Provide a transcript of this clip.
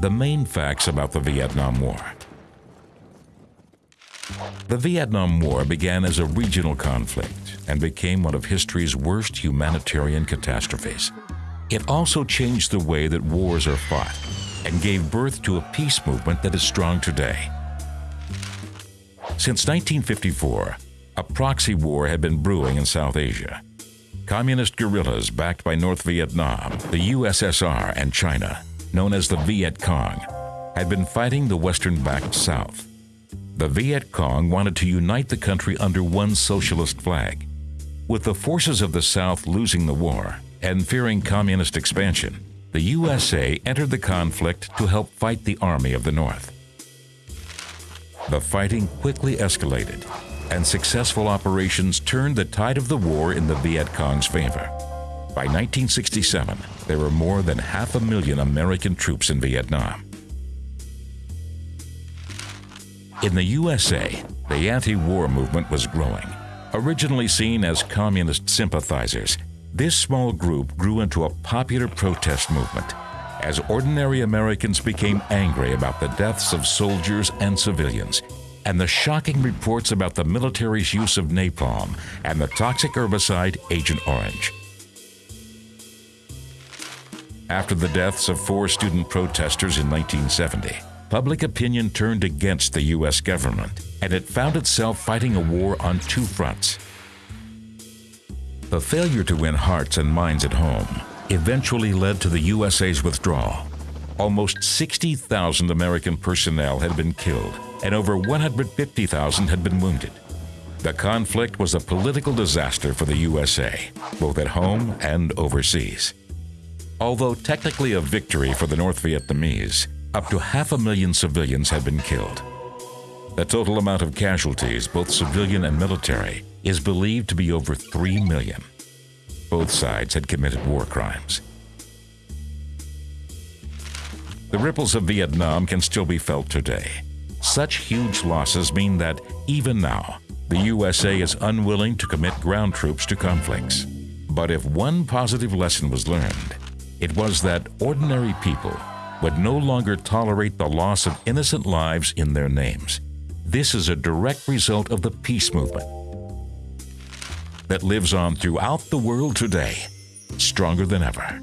the main facts about the Vietnam War. The Vietnam War began as a regional conflict and became one of history's worst humanitarian catastrophes. It also changed the way that wars are fought and gave birth to a peace movement that is strong today. Since 1954, a proxy war had been brewing in South Asia. Communist guerrillas backed by North Vietnam, the USSR, and China, known as the Viet Cong, had been fighting the Western-backed South. The Viet Cong wanted to unite the country under one socialist flag. With the forces of the South losing the war and fearing communist expansion, the USA entered the conflict to help fight the Army of the North. The fighting quickly escalated, and successful operations turned the tide of the war in the Viet Cong's favor. By 1967, there were more than half a million American troops in Vietnam. In the USA, the anti-war movement was growing. Originally seen as communist sympathizers, this small group grew into a popular protest movement as ordinary Americans became angry about the deaths of soldiers and civilians and the shocking reports about the military's use of napalm and the toxic herbicide Agent Orange. After the deaths of four student protesters in 1970, public opinion turned against the U.S. government, and it found itself fighting a war on two fronts. The failure to win hearts and minds at home eventually led to the USA's withdrawal. Almost 60,000 American personnel had been killed, and over 150,000 had been wounded. The conflict was a political disaster for the USA, both at home and overseas. Although technically a victory for the North Vietnamese, up to half a million civilians had been killed. The total amount of casualties, both civilian and military, is believed to be over 3 million. Both sides had committed war crimes. The ripples of Vietnam can still be felt today. Such huge losses mean that, even now, the USA is unwilling to commit ground troops to conflicts. But if one positive lesson was learned, it was that ordinary people would no longer tolerate the loss of innocent lives in their names. This is a direct result of the peace movement that lives on throughout the world today, stronger than ever.